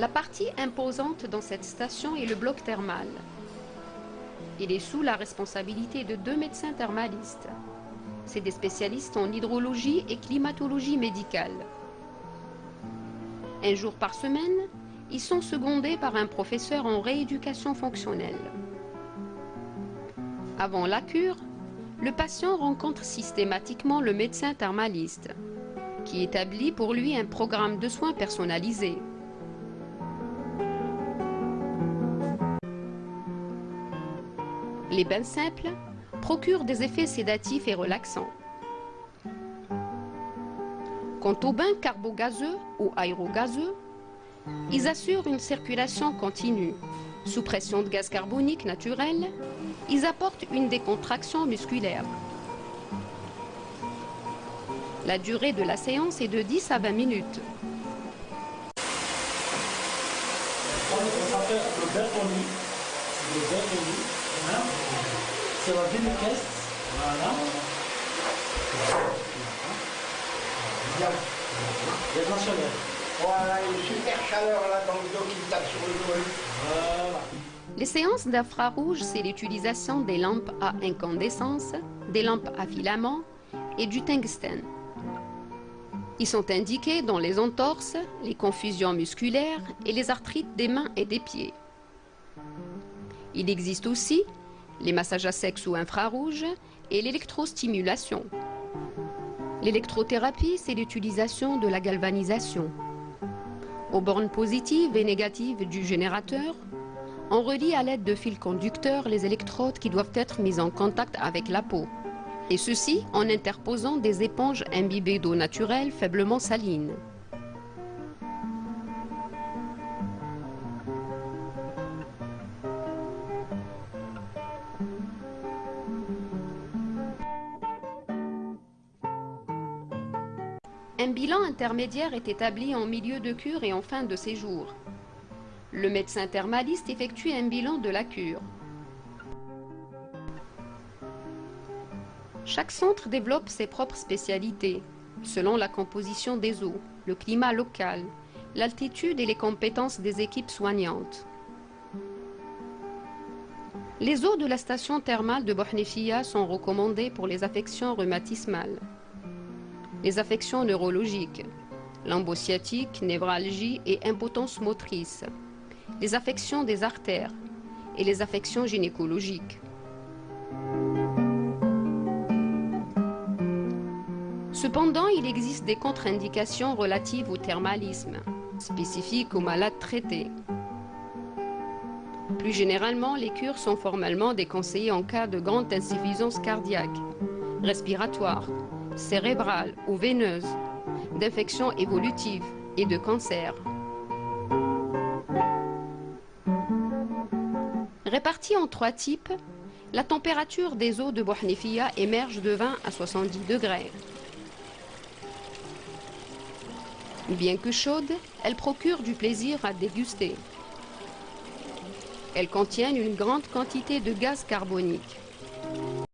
La partie imposante dans cette station est le bloc thermal. Il est sous la responsabilité de deux médecins thermalistes. C'est des spécialistes en hydrologie et climatologie médicale. Un jour par semaine, ils sont secondés par un professeur en rééducation fonctionnelle. Avant la cure, le patient rencontre systématiquement le médecin thermaliste, qui établit pour lui un programme de soins personnalisé. Les bains simples procurent des effets sédatifs et relaxants. Quant aux bains carbogazeux ou aérogazeux, ils assurent une circulation continue. Sous pression de gaz carbonique naturel, ils apportent une décontraction musculaire. La durée de la séance est de 10 à 20 minutes. Bertoni. C'est la ville caisse. Voilà. Il y a il y a de la chaleur. Voilà, une super chaleur là dans le dos qui tape sur le col. Voilà. Les séances d'infrarouge, c'est l'utilisation des lampes à incandescence, des lampes à filament et du tungstène. Ils sont indiqués dans les entorses, les confusions musculaires et les arthrites des mains et des pieds. Il existe aussi les massages à sec sous infrarouge et l'électrostimulation. L'électrothérapie, c'est l'utilisation de la galvanisation. Aux bornes positives et négatives du générateur, on relie à l'aide de fils conducteurs les électrodes qui doivent être mises en contact avec la peau. Et ceci en interposant des éponges imbibées d'eau naturelle faiblement saline. Un bilan intermédiaire est établi en milieu de cure et en fin de séjour. Le médecin thermaliste effectue un bilan de la cure. Chaque centre développe ses propres spécialités, selon la composition des eaux, le climat local, l'altitude et les compétences des équipes soignantes. Les eaux de la station thermale de Bohnefia sont recommandées pour les affections rhumatismales, les affections neurologiques, l'embosciatique, névralgie et impotence motrice, les affections des artères et les affections gynécologiques. Cependant, il existe des contre-indications relatives au thermalisme, spécifiques aux malades traités. Plus généralement, les cures sont formellement déconseillées en cas de grande insuffisance cardiaque, respiratoire, cérébrale ou veineuse, d'infection évolutive et de cancer. Répartie en trois types, la température des eaux de Bohnefia émerge de 20 à 70 degrés. Bien que chaude, elle procure du plaisir à déguster. Elles contiennent une grande quantité de gaz carbonique.